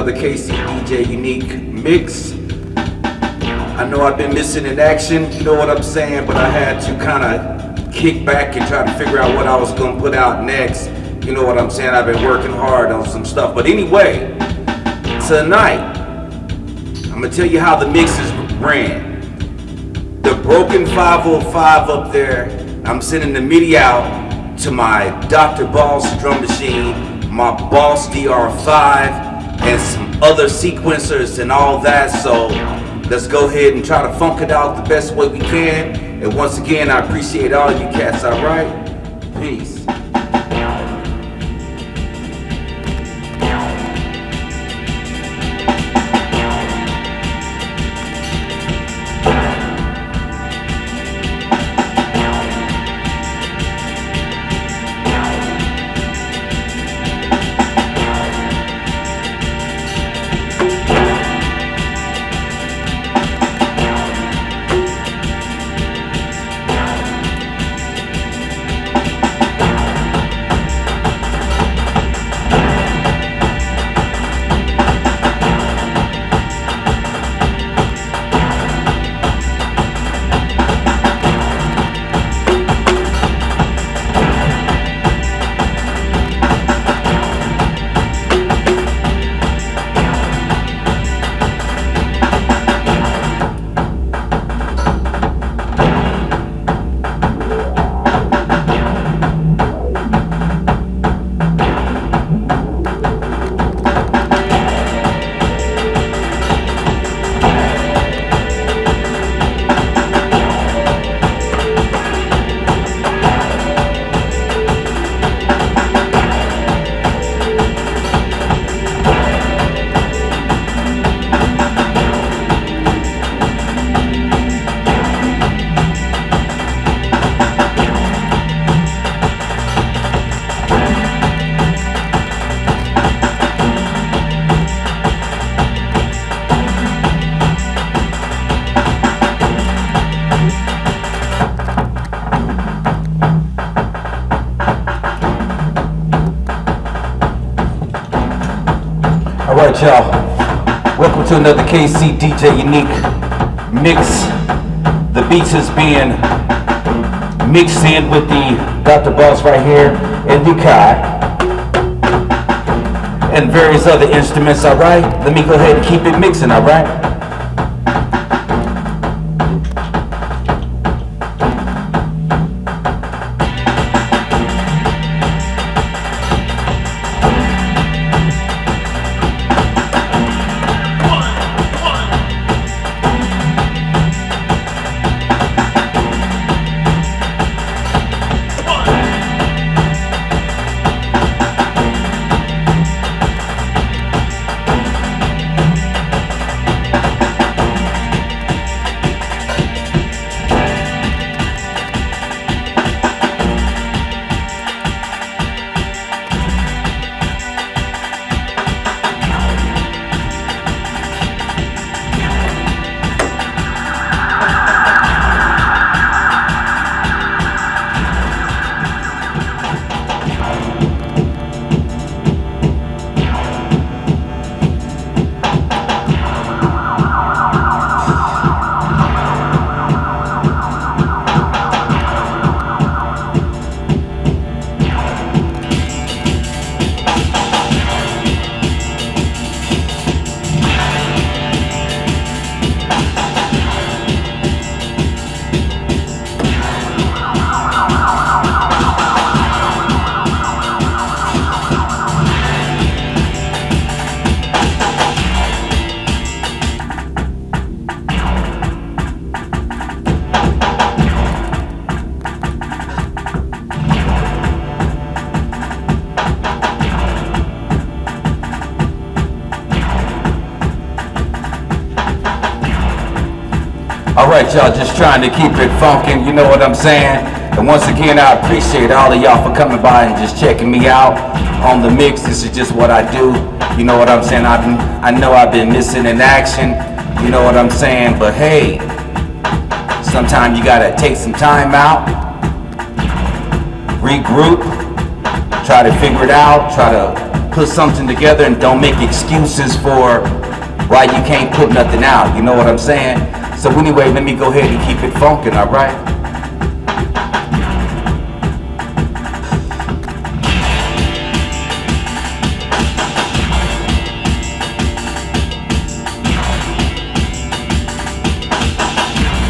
another KC DJ Unique mix. I know I've been missing in action, you know what I'm saying, but I had to kind of kick back and try to figure out what I was going to put out next. You know what I'm saying? I've been working hard on some stuff. But anyway, tonight, I'm going to tell you how the mixes ran. The broken 505 up there, I'm sending the MIDI out to my Dr. Boss drum machine, my Boss DR5, and some other sequencers and all that. So let's go ahead and try to funk it out the best way we can. And once again, I appreciate all you cats, all right? Y'all, welcome to another KC DJ Unique mix. The beats is being mixed in with the Dr. Boss right here and the Kai and various other instruments, alright? Let me go ahead and keep it mixing, alright? Alright y'all, just trying to keep it funkin', you know what I'm saying? And once again, I appreciate all of y'all for coming by and just checking me out on the mix. This is just what I do. You know what I'm saying? I've been, I know I've been missing in action. You know what I'm saying? But hey, sometimes you gotta take some time out, regroup, try to figure it out, try to put something together and don't make excuses for why you can't put nothing out. You know what I'm saying? So anyway, let me go ahead and keep it funkin', alright?